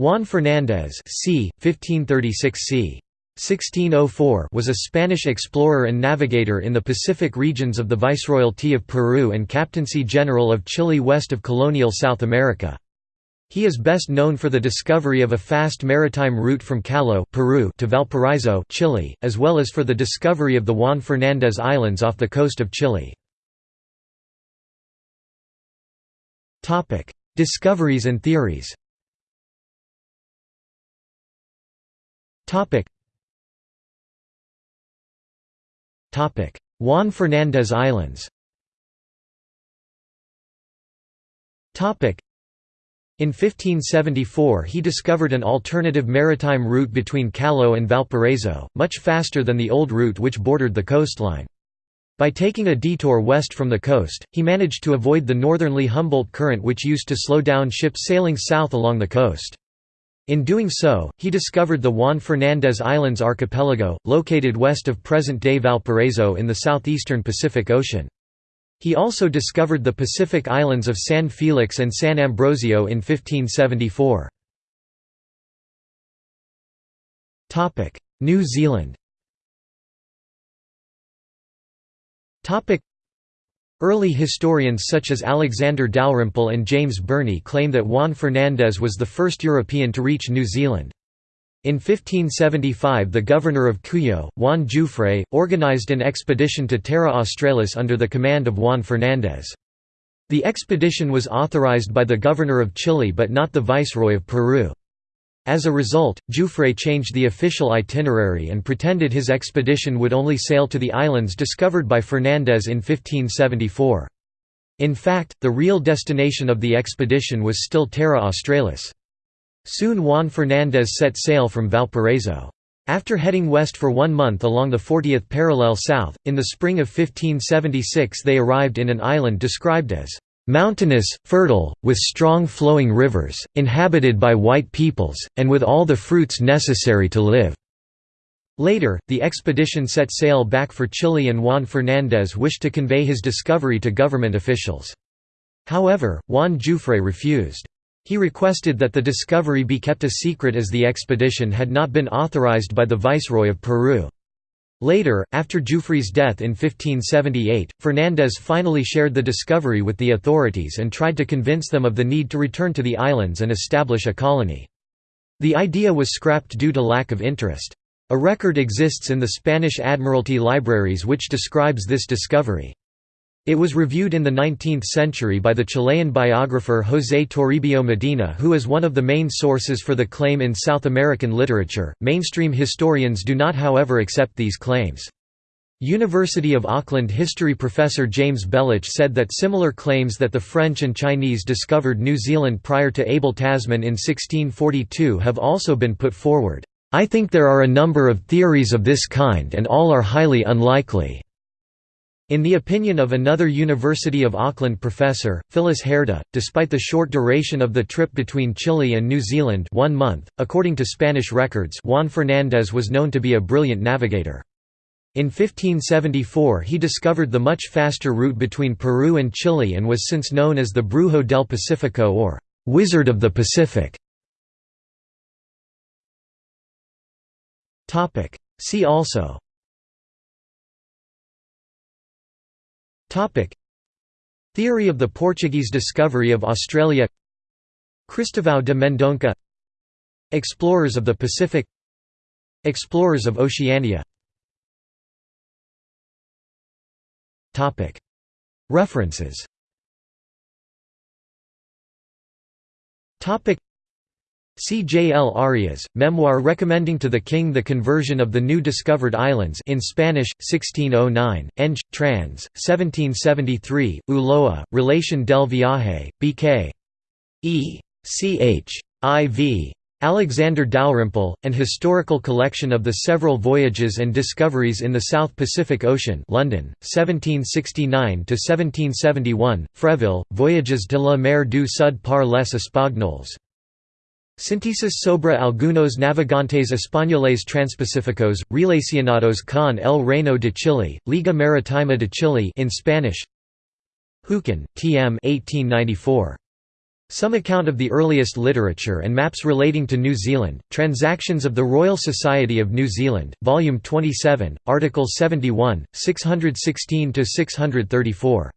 Juan Fernández c. 1536 c. 1604 was a Spanish explorer and navigator in the Pacific regions of the Viceroyalty of Peru and Captaincy General of Chile west of colonial South America. He is best known for the discovery of a fast maritime route from Callao Peru to Valparaiso Chile, as well as for the discovery of the Juan Fernández Islands off the coast of Chile. Discoveries and theories Juan Fernández Islands in 1574 he discovered an alternative maritime route between Callao and Valparaiso, much faster than the old route which bordered the coastline. By taking a detour west from the coast, he managed to avoid the northerly Humboldt current which used to slow down ships sailing south along the coast. In doing so, he discovered the Juan Fernández Islands archipelago, located west of present-day Valparaiso in the southeastern Pacific Ocean. He also discovered the Pacific islands of San Felix and San Ambrosio in 1574. New Zealand Early historians such as Alexander Dalrymple and James Burney claim that Juan Fernández was the first European to reach New Zealand. In 1575 the governor of Cuyo, Juan Jufre, organized an expedition to Terra Australis under the command of Juan Fernández. The expedition was authorized by the governor of Chile but not the viceroy of Peru. As a result, Jufre changed the official itinerary and pretended his expedition would only sail to the islands discovered by Fernández in 1574. In fact, the real destination of the expedition was still Terra Australis. Soon Juan Fernández set sail from Valparaiso. After heading west for one month along the 40th parallel south, in the spring of 1576 they arrived in an island described as Mountainous, fertile, with strong flowing rivers, inhabited by white peoples, and with all the fruits necessary to live." Later, the expedition set sail back for Chile and Juan Fernández wished to convey his discovery to government officials. However, Juan Jufre refused. He requested that the discovery be kept a secret as the expedition had not been authorized by the Viceroy of Peru. Later, after Jufre's death in 1578, Fernández finally shared the discovery with the authorities and tried to convince them of the need to return to the islands and establish a colony. The idea was scrapped due to lack of interest. A record exists in the Spanish Admiralty libraries which describes this discovery. It was reviewed in the 19th century by the Chilean biographer José Toribio Medina, who is one of the main sources for the claim in South American literature. Mainstream historians do not, however, accept these claims. University of Auckland history professor James Belich said that similar claims that the French and Chinese discovered New Zealand prior to Abel Tasman in 1642 have also been put forward. I think there are a number of theories of this kind and all are highly unlikely. In the opinion of another University of Auckland professor, Phyllis Herda, despite the short duration of the trip between Chile and New Zealand one month, according to Spanish records Juan Fernández was known to be a brilliant navigator. In 1574 he discovered the much faster route between Peru and Chile and was since known as the Brujo del Pacifico or «Wizard of the Pacific». See also Theory of the Portuguese discovery of Australia. Cristóvão de Mendonça Explorers of the Pacific. Explorers of Oceania. Topic. References. Topic C. J. L. Arias, memoir recommending to the king the conversion of the new discovered islands in Spanish, 1609, Eng. trans. 1773, Ulloa, Relation del Viaje, B.K. E. C. H. I. V. Alexander Dalrymple, an historical collection of the several voyages and discoveries in the South Pacific Ocean London, 1769–1771, Freville, Voyages de la mer du Sud par les Espagnols. Síntesis sobre algunos navegantes españoles transpacíficos, relacionados con el Reino de Chile, Liga Maritima de Chile in Spanish Hocken, T. M. 1894. Some account of the earliest literature and maps relating to New Zealand, Transactions of the Royal Society of New Zealand, Volume 27, Article 71, 616–634.